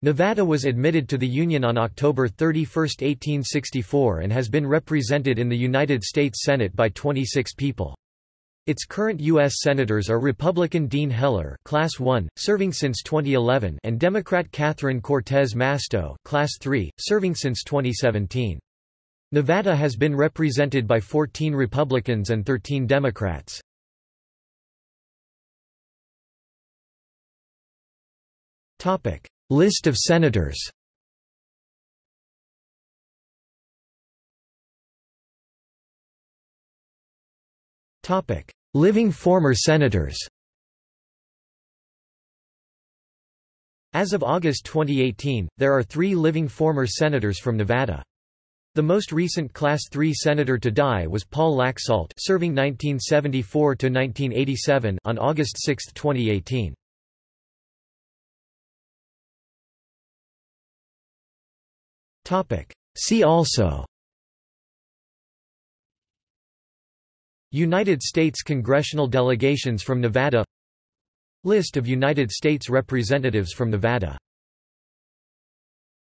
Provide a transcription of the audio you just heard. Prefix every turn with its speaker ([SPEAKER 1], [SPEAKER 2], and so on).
[SPEAKER 1] Nevada was admitted to the Union on October 31, 1864 and has been represented in the United States Senate by 26 people. Its current U.S. Senators are Republican Dean Heller Class 1, serving since 2011 and Democrat Catherine Cortez Masto Class 3, serving since 2017. Nevada has been represented by 14 Republicans and 13 Democrats. List of senators Living former senators As of August 2018, there are three living former senators from Nevada. The most recent Class III senator to die was Paul Laxalt serving 1974–1987 on August 6, 2018. See also. United States congressional delegations from Nevada. List of United States representatives from Nevada